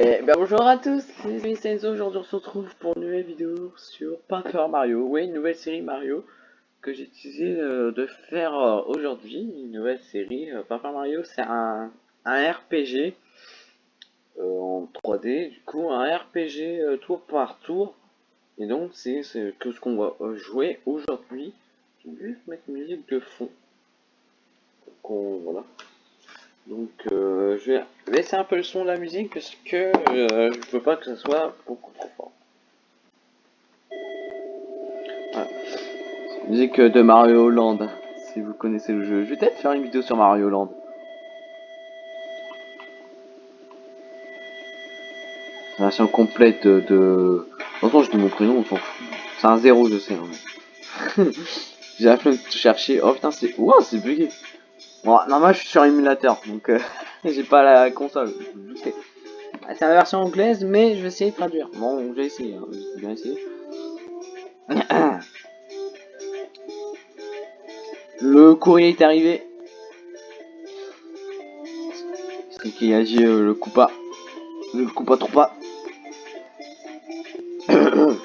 Et ben bonjour à tous, c'est Vincenzo, aujourd'hui on se retrouve pour une nouvelle vidéo sur Paper Mario, oui une nouvelle série Mario que j'ai décidé euh, de faire euh, aujourd'hui, une nouvelle série, euh, Paper Mario c'est un, un, RPG en 3D, du coup un RPG tour par tour, et donc c'est que ce qu'on va jouer aujourd'hui, je vais juste mettre musique de fond, donc voilà. Donc euh, je vais laisser un peu le son de la musique parce que euh, je veux pas que ça soit beaucoup trop fort. Musique de Mario Land, si vous connaissez le jeu. Je vais peut-être faire une vidéo sur Mario Land. Version complète de... De toute façon je dis mon prénom, on s'en fout. C'est un zéro je sais. Hein. J'ai flemme de chercher. Oh putain c'est... Ouah c'est bugué. Bon, normalement je suis sur émulateur, donc euh, j'ai pas la console. Ah, c'est la version anglaise, mais je vais essayer de traduire. Bon, j'ai essayé, hein, j'ai bien essayé. Le courrier est arrivé. C'est qui a dit euh, le coupa. Le coupa trop pas.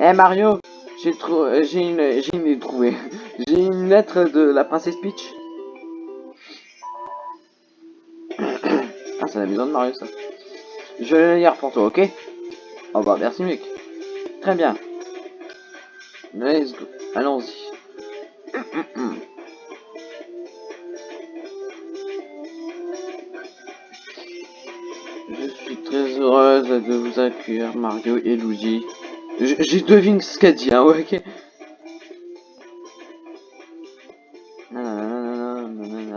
Eh Mario, j'ai trouvé, j'ai une, j'ai une trouvé. J'ai une lettre de la princesse Peach. ah, c'est la maison de Mario, ça. Je vais le lire pour toi, ok? Oh bah, merci, mec. Très bien. Let's go. Allons-y. Je suis très heureuse de vous accueillir, Mario et Luigi. J'ai deviné ce qu'a dit, hein, ok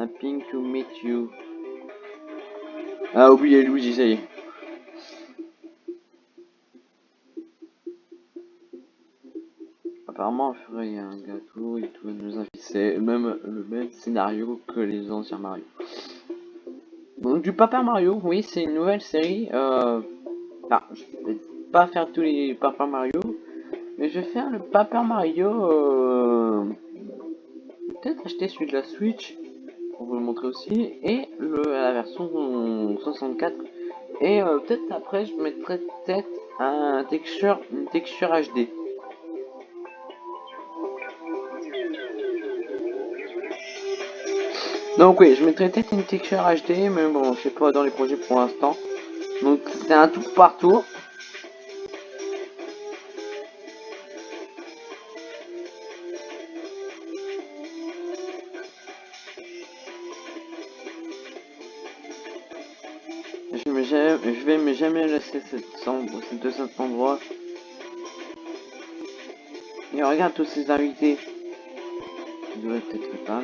Happy to meet you. Ah, oubliez Luigi, ça y est. Apparemment, il ferait un gâteau et tout, nous. C'est même le même scénario que les anciens Mario. Donc, du Papa Mario, oui, c'est une nouvelle série. Euh... Ah, je vais pas faire tous les Papa Mario, je vais faire le Papa Mario. Euh... Peut-être acheter celui de la Switch pour vous le montrer aussi, et le, la version 64. Et euh, peut-être après je mettrai peut-être un texture, une texture HD. Donc oui, je mettrai peut-être une texture HD, mais bon, je sais pas dans les projets pour l'instant. Donc c'est un tout partout. je cette chambre, de cet endroit. Et regarde tous ces invités. Je devrais peut-être pas.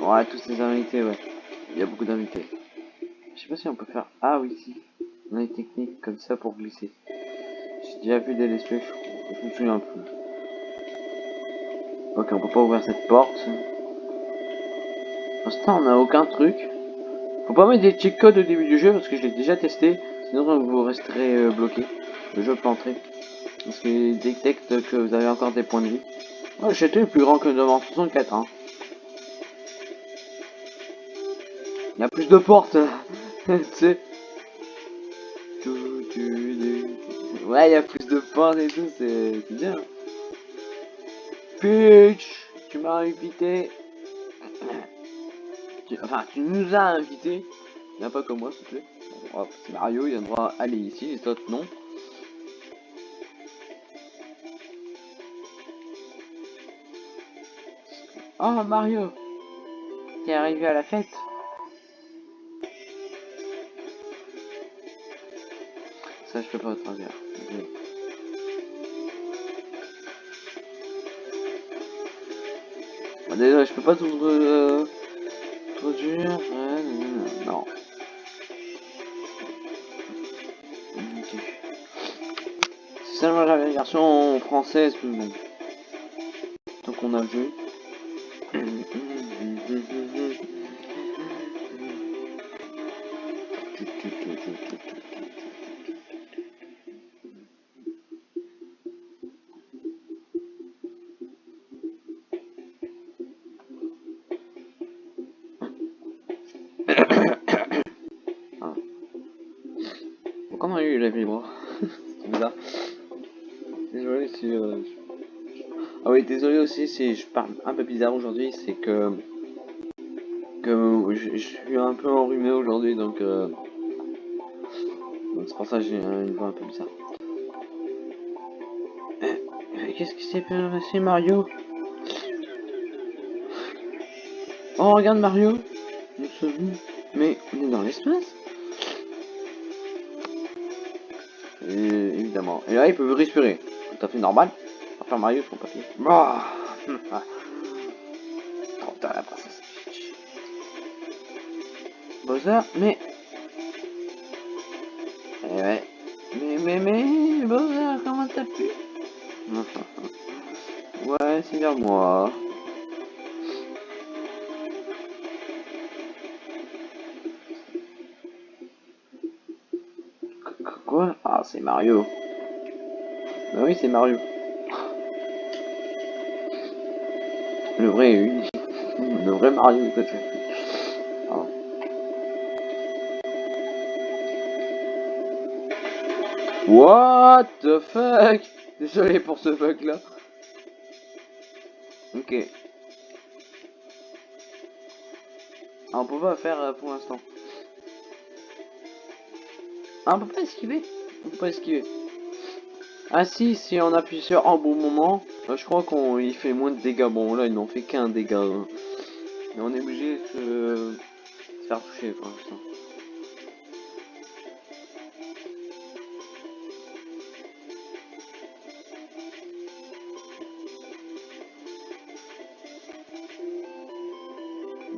Ouais, tous ces invités, ouais. Il y a beaucoup d'invités. Je sais pas si on peut faire... Ah oui, si. On a une technique comme ça pour glisser. J'ai déjà vu des let's je me souviens plus. Ok, on peut pas ouvrir cette porte. Pour l'instant, on n'a aucun truc. Faut pas mettre des check codes au début du jeu parce que je l'ai déjà testé. Sinon vous resterez euh, bloqué. Le jeu planterait. Parce qu'il détecte que vous avez encore des points de vie. Oh, le plus grand que devant 64 hein. Il y a plus de portes. tu. Ouais, il y a plus de portes et tout, c'est bien. Peach, tu m'as invité. Enfin, tu nous as invités. Viens pas comme moi, s'il te plaît. Mario, il a le droit d'aller ici, les autres non. Oh Mario T'es arrivé à la fête Ça je peux pas travers. Bon, déjà je peux pas tout... Euh dur. non. Seulement la version française. Donc on a vu. Désolé si... Euh... Ah oui, désolé aussi si je parle un peu bizarre aujourd'hui, c'est que... que je, suis un peu enrhumé aujourd'hui, donc... Euh... c'est pour ça que j'ai une voix un peu bizarre. Qu'est-ce qui s'est passé Mario? Oh regarde Mario Mais on est dans l'espace Évidemment. Et là il peut respirer. Tout fait normal. Enfin Mario son papier. Bah Trop tard la princesse Bowser, mais... Eh ouais. Mais, mais, mais, Bowser, comment t'as pu? Ouais, c'est bien moi. Quoi? Ah, c'est Mario. Bah oui, c'est Mario. Le vrai, le vrai Mario, peut-être. Ah. What the fuck? Désolé pour ce bug là. Ok. Ah, on peut pas faire euh, pour l'instant. Ah, on peut pas esquiver On peut pas esquiver. Ah si, si on appuie sur un bon moment, euh, je crois qu'on il fait moins de dégâts. Bon là, il n'en fait qu'un dégât. Hein. Mais on est obligé de se faire toucher pour l'instant.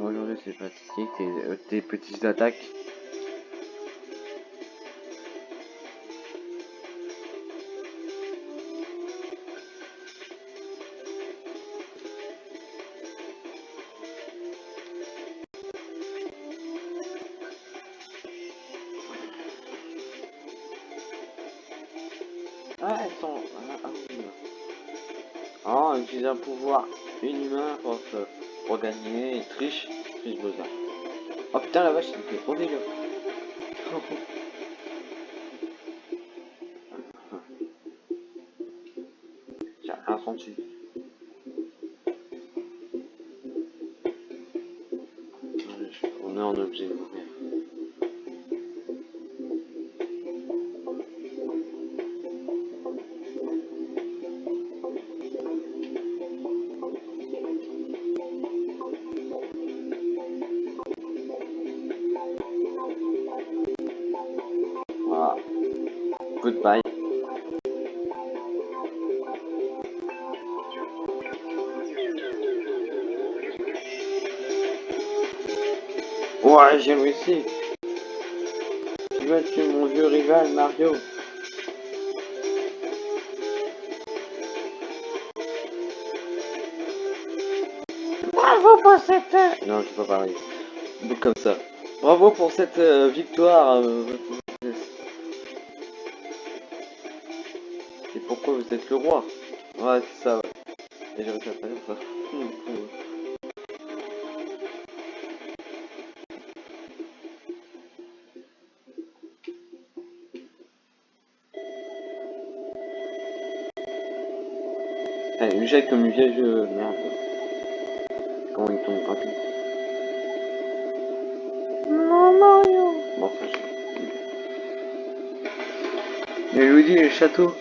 Aujourd'hui c'est tes, euh, tes petites attaques. Pouvoir inhumain pour, pour gagner, triche, triche besoin. Oh putain la vache, c'était trop dégueu. J'ai rien senti. On est en objet. J'ai réussi. Tu vas tuer mon vieux rival Mario. Bravo pour cette... Non, je peux pas parler. Donc comme ça. Bravo pour cette euh, victoire. Euh, Et pourquoi vous êtes le roi? Ouais, c'est ça, ouais. Et j'ai réussi à faire ça. Allez, lui jette comme une vieille jeu. Merde. Comment il tombe rapide Non, Mario Bon, ça, je... Et Luigi, le château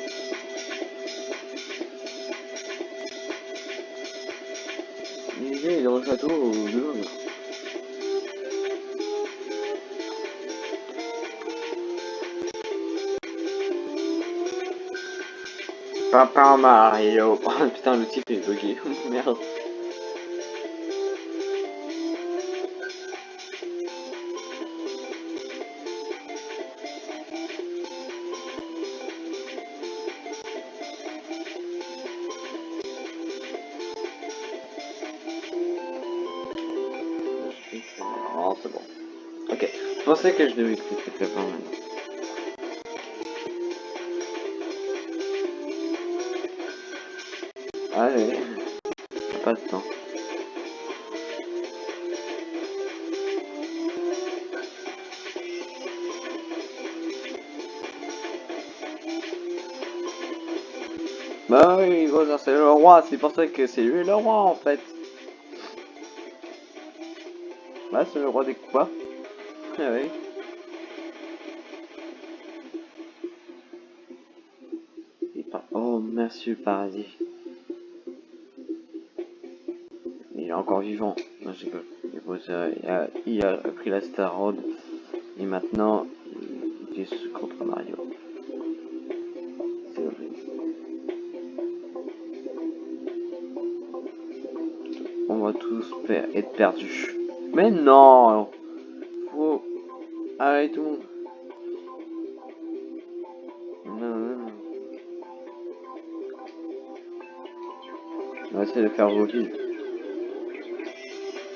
Papa Mario. Oh, putain, le type est bugué. Merde. Oh, c'est bon. Ok. Je pensais que je devais cliquer fort maintenant. C'est pour ça que c'est lui le roi en fait. Bah c'est le roi des. Ah oui. Oh merci le paradis. Il est encore vivant. Non, il a, il a pris la Star Road et maintenant il est contre Mario. Être perdus. Mais non Faut... Allez tout. Non, non, non. On va essayer de faire vos vies.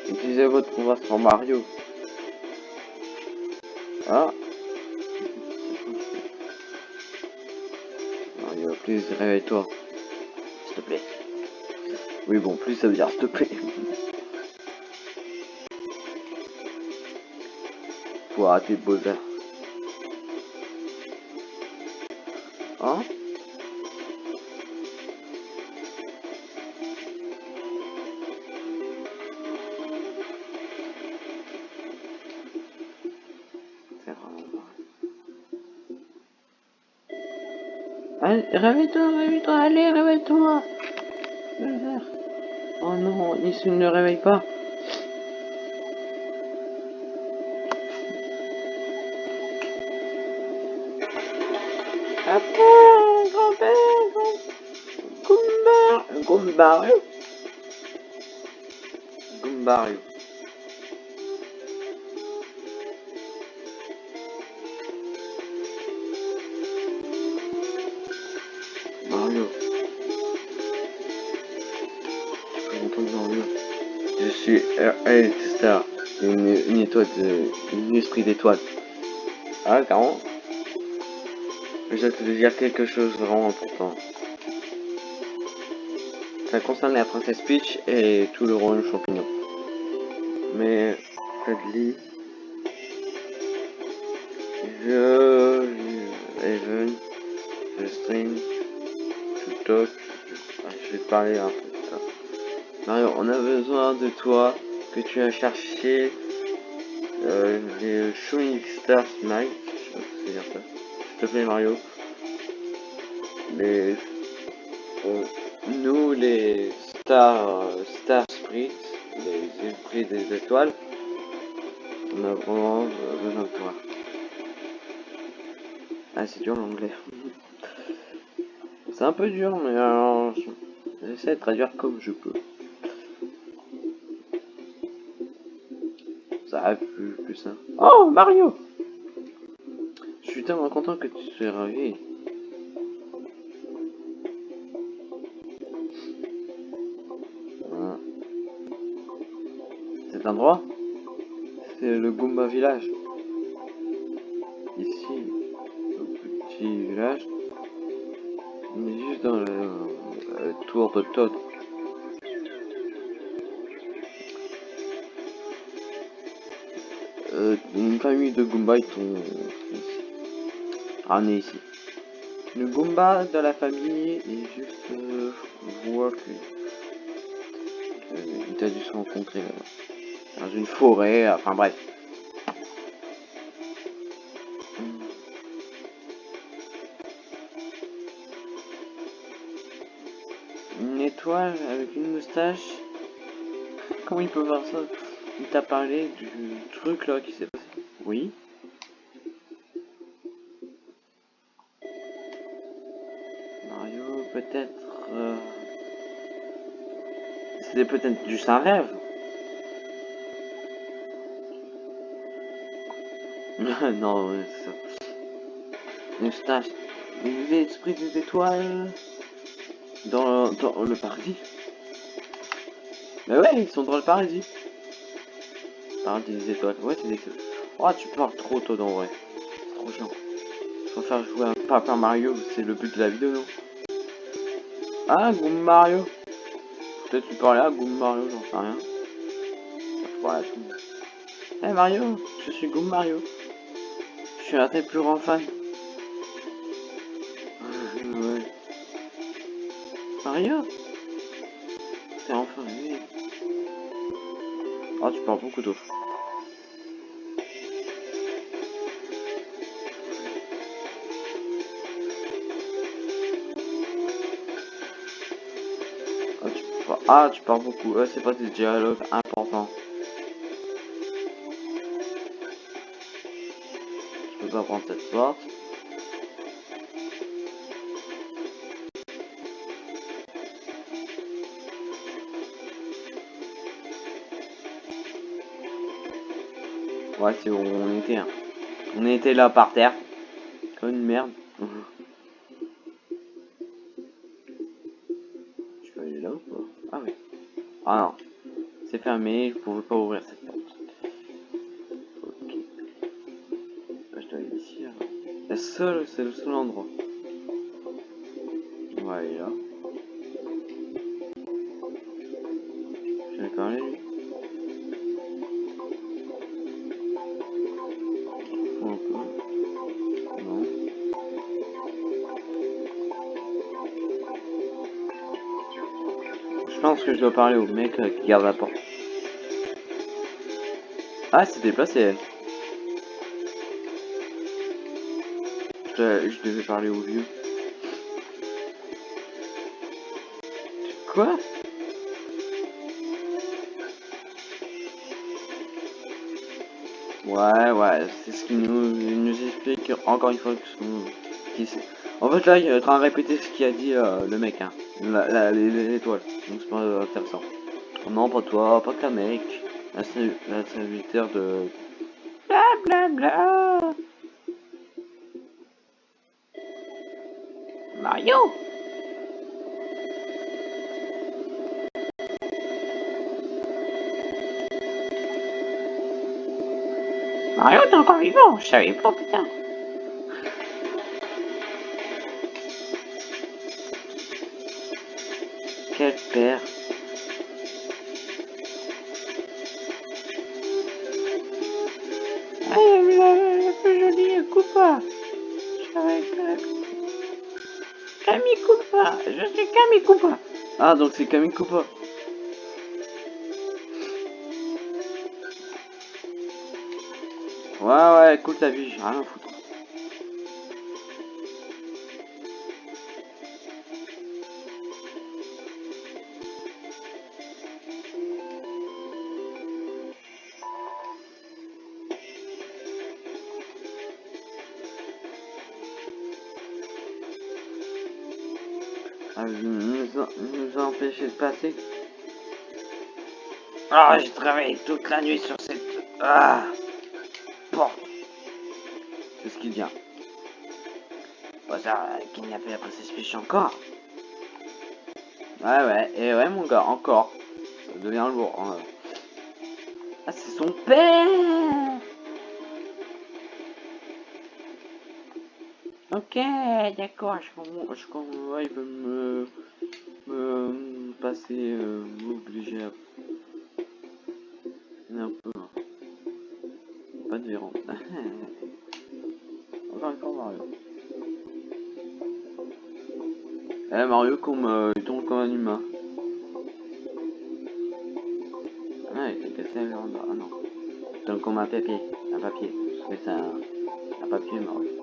Utilisez votre pouvoir sur Mario. Ah Mario, plus réveille-toi. S'il te plaît. Oui bon, plus ça veut dire s'il te plaît. Faut. Hein? Réveille-toi, réveille-toi, allez, réveille-toi. Oh non, Nissu ne réveille pas. Goombario. Goombario. Mario. Je suis R.A. Star, une, étoile une esprit d'étoile. Ah, carrément. Je vais te dire quelque chose de vraiment important. Ça concerne la princesse Peach et tout le royaume champignon. Mais, Dudley, je, Even, je string, je talk, je vais te parler un peu de ça. Mario, on a besoin de toi, que tu as cherché euh, les Shooting Star Smite, je sais pas c'est ça te plaît Mario. Les... nous les Star, Star les esprits des étoiles, on a vraiment besoin de toi. Ah c'est dur l'anglais. c'est un peu dur mais alors j'essaie de traduire comme je peux. Ça arrive plus, plus simple. Oh Mario je suis tellement content que tu sois réveillé. C'est le Goomba Village. Ici, le petit village, on est juste dans le, tour de Todd. Euh, une famille de Goomba ils sont ramené ici. Le Goomba de la famille est juste... Euh, je vois que... Il a dû se rencontrer euh, dans une forêt, enfin bref. Une étoile avec une moustache. Comment il peut voir ça? Il t'a parlé du truc là qui s'est passé. Oui. peut-être... Euh... C'était peut-être juste un rêve. non, ça. Moustache. L'esprit des étoiles dans, dans le paradis. Mais ouais, ils sont dans le paradis. Paradis des étoiles. Ouais, c'est des... Oh, tu parles trop, toi, en vrai. C'est trop chiant. Faut faire jouer un Papa Mario, c'est le but de la vidéo, non? Ah, Goom Mario. Peut-être tu parlais à Goom Mario, j'en sais rien. Je tout. Eh hey Mario, je suis Goom Mario. Suis un plus grands fans. ouais. Mario T'es enfin arrivé. Oh, tu parles beaucoup d'eau. Ah, ah, tu parles beaucoup. C'est pas des dialogues importants. Peux pas prendre cette porte. Ouais, c'est où on était. hein. On était là par terre. Comme une merde. Je peux aller là ou pas? Ah oui. Ah non. C'est fermé, je pouvais pas ouvrir cette c'est le seul endroit. On va aller là. Je vais. Non. Je pense que je dois parler au mec euh, qui garde la porte. Ah, c'est déplacé Je, devais parler au vieux. Quoi Ouais, ouais, c'est ce qu'il nous, nous explique encore une fois que. En fait, là, il est en train de répéter ce qu'il a dit euh, le mec, hein. La- la- les- les- L'étoile. Donc, c'est pas intéressant. Non, pas toi, pas qu'un mec. La, ser- la serviteur de. Bla bla bla. Mario Mario, encore vivant Je savais pas, putain. Quel père Ah, donc c'est Camille Koopa Ouais, ouais, écoute ta vie, j'ai rien à foutre. Nous, a, nous a empêché de passer. Ah, j'ai travaillé toute la nuit sur cette... Ah Porte C'est ce qu'il vient. Pas ça, kidnapper après ses fiches encore. Ouais, ouais, et ouais, mon gars, encore. Ça devient lourd. hein. Ah, c'est son père Ok, d'accord, je comprends. Je comprends. Il veut me. me passer. euh, m'obliger à. Un peu. hein. Pas de verrou. Encore fois, Mario. Eh, Mario, comme, euh, il tombe comme un humain. Ah, il fait casser un Ah non. Il tombe comme un papier. Un papier. C'est un. un papier, Mario.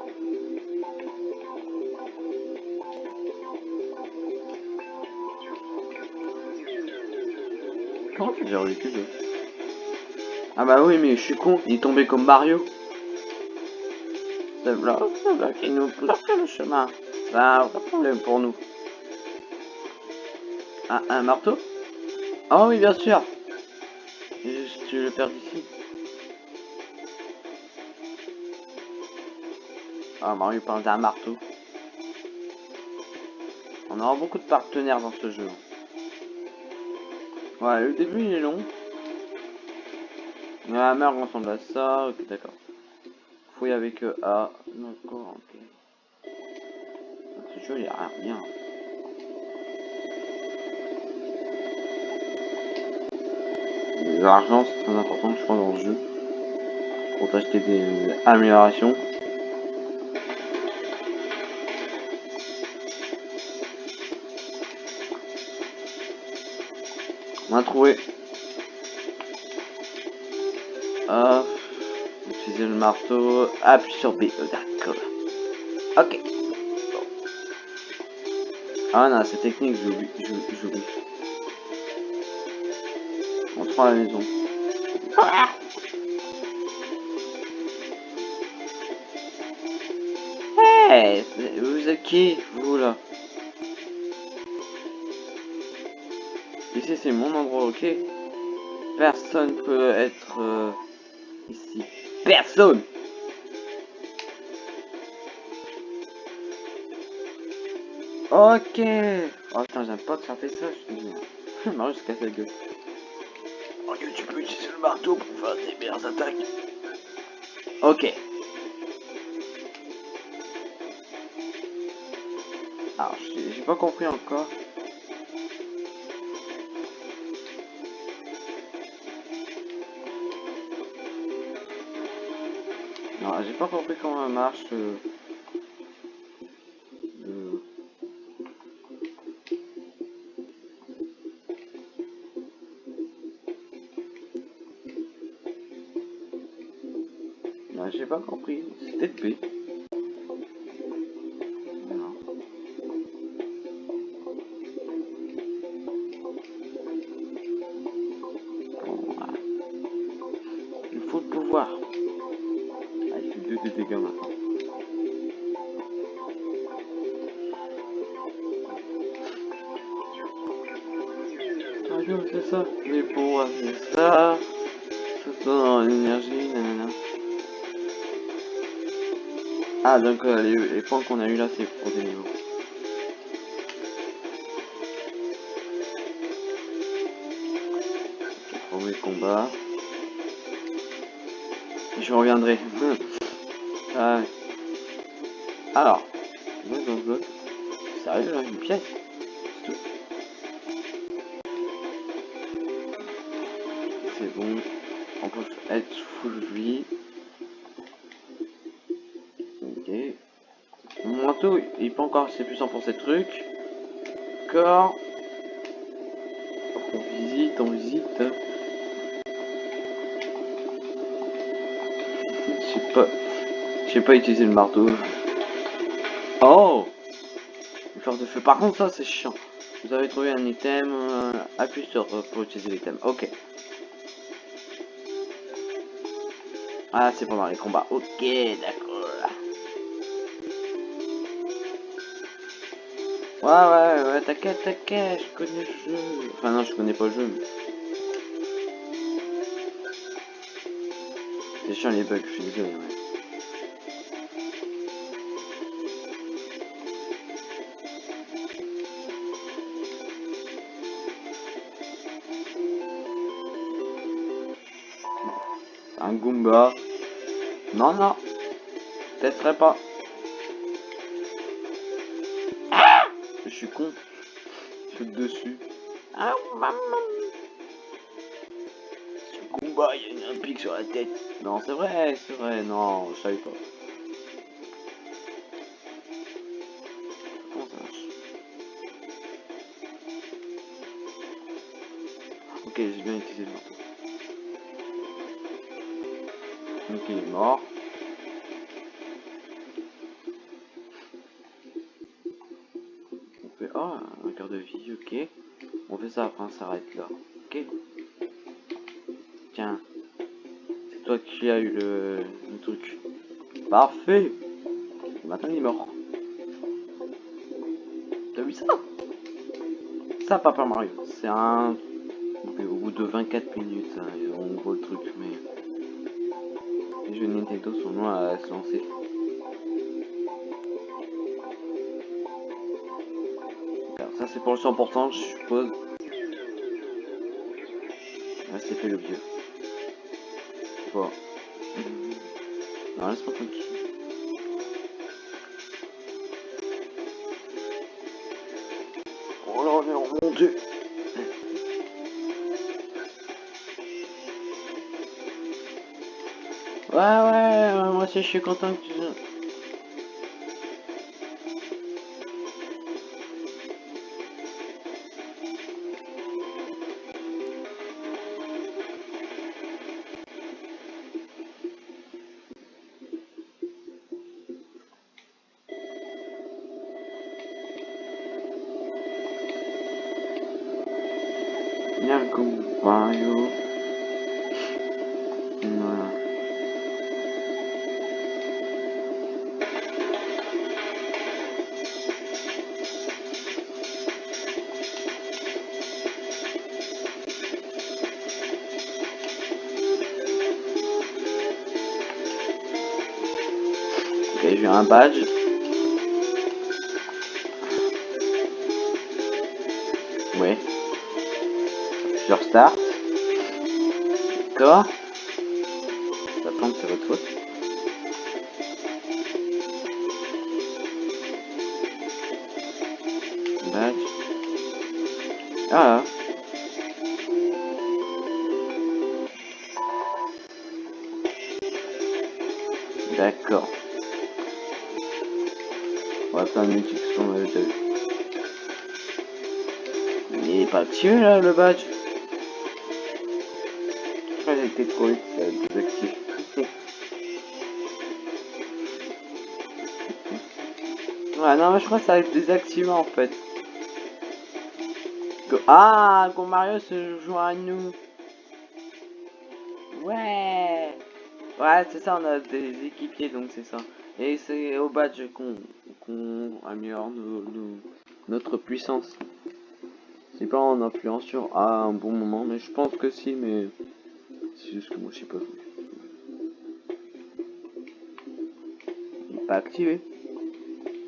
Comment tu gères le Ah bah oui, mais je suis con, il est tombé comme Mario. C'est bloc, il nous bloque le chemin? Vrai problème pour nous. Un, un marteau? Ah oui, bien sûr. Juste, tu le perds d'ici. Ah, Mario parle d'un marteau. On aura beaucoup de partenaires dans ce jeu. Ouais, le début il est long. Mais la mère ressemble à ça, ok d'accord. Fouille avec euh, A, d'accord, ok. Ce jeu il a rien. L'argent c'est très important je crois dans le jeu. Pour t'acheter des améliorations. On a trouvé. Hop. Utiliser le marteau. Appuie sur B. D'accord. Ok. Ah non, cette technique, j'oublie. J'oublie. On prend la maison. Hey, vous êtes qui, vous là? C'est mon endroit, ok Personne peut être euh, ici. Personne Ok Oh putain, j'aime pas que ça fait ça, je te dis. Mario se casse la gueule. Ok, tu peux utiliser le marteau pour faire des meilleures attaques. Ok. Alors, j'ai pas compris encore. J'ai pas compris comment ça marche. Euh... J'ai pas compris. C'était P. Mais pour c'est ça, tout dans l'énergie, nanana. Ah, donc euh, les, les, points qu'on a eu là, c'est pour des niveaux. Premier combat. Je reviendrai. ah. Alors. Sérieux là, une pièce? Bon. On peut être full vie. Mon manteau, il peut encore assez puissant pour ces trucs. Corps. On visite, on visite. Je sais pas. Je pas utiliser le marteau. Oh Une force de feu. Par contre, ça, c'est chiant. Vous avez trouvé un item. Euh, appuie sur euh, pour utiliser l'item. Ok. Ah, c'est pendant les combats. Ok, d'accord. Ouais, ouais, ouais, t'inquiète, t'inquiète, je connais le jeu. Enfin, non, je connais pas le jeu, mais... C'est chiant les bugs, je suis désolé, ouais. Un Goomba. Non, non. Testerai pas. je suis con. Je suis dessus. Ah, maman. Ce combat, il y a un pic sur la tête. Non, c'est vrai, c'est vrai. Non, je savais pas. Ok, j'ai bien utilisé le marteau. Ok, il est mort. Oh, un cœur de vie, ok. On fait ça après, on s'arrête là. Ok. Tiens. C'est toi qui as eu le, le truc. Parfait. Maintenant il est mort. T'as vu ça? Ça, Papa Mario. C'est un... Au bout de 24 minutes, hein, on voit le truc, mais... Jeux Nintendo sont loin à se lancer. Ça c'est pour le 100% je suppose. Là c'était le vieux. Bon. Non laisse-moi tranquille. Je suis content que tu... j'ai un badge. Ouais. Je restart. D'accord. Le badge. Je crois que j'ai été ça désactivé. ouais, non, mais je crois que ça va être désactivé en fait. Go- Ah, quand Mario se joint à nous. Ouais. Ouais, c'est ça, on a des équipiers, donc c'est ça. Et c'est au badge qu'on améliore notre puissance. C'est pas en appuyant sur A un bon moment, mais je pense que si, mais c'est juste que moi je sais pas. Il pas activé.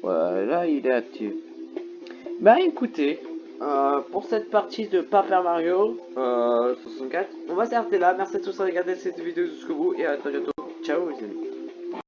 Voilà, il est activé. Bah écoutez, euh, pour cette partie de Paper Mario euh, 64, on va s'arrêter là. Merci à tous d'avoir regardé cette vidéo jusqu'au bout et à très bientôt. Ciao les amis.